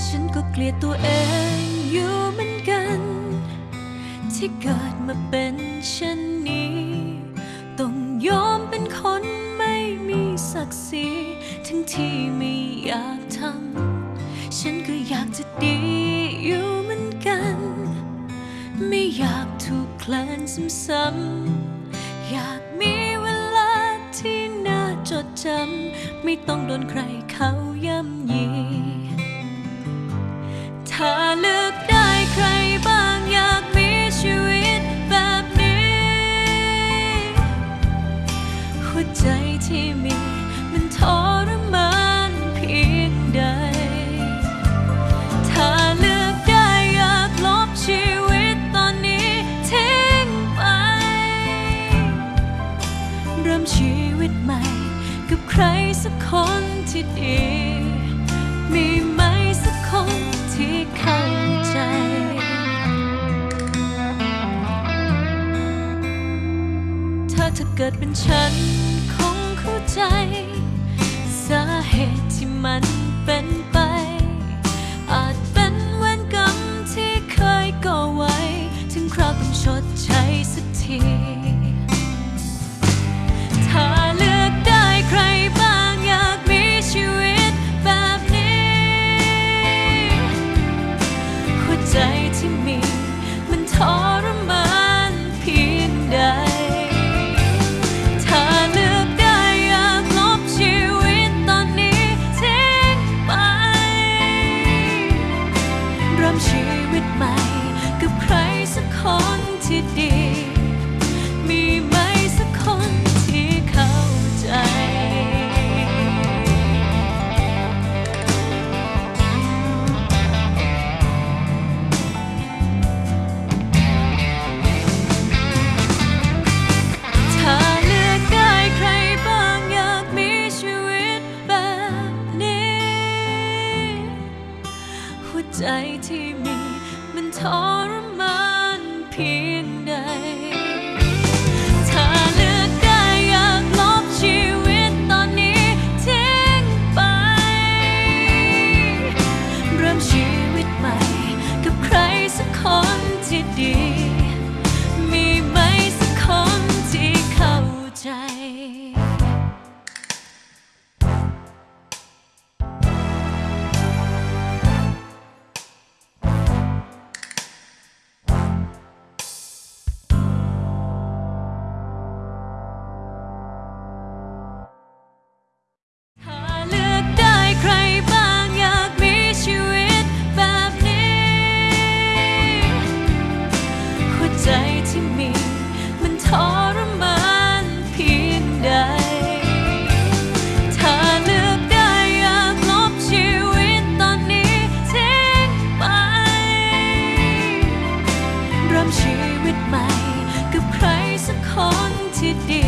ฉันก็เองอยู่เหมือนกัน ที่เกิดมาเป็นเช่นนี้ ต้องยอมเป็นคนไม่มีศักดิ์ศรีทั้งที่ไม่อยากทำฉันก็อยากจะดีอยู่เหมือนกัน ไม่อยากถูกแคลนซ้ำๆอยากมีเวลาที่น่าจดจำไม่ต้องโดนใครเขา มชีวิตใหม่ กับใครสักคนที่ดี มีไหมสักคนที่เข้าใจ ถ้าเธอเกิดเป็นฉัน คงเข้าใจ สาเหตุที่มัน เใจที่มีมันทรมานเพียง today.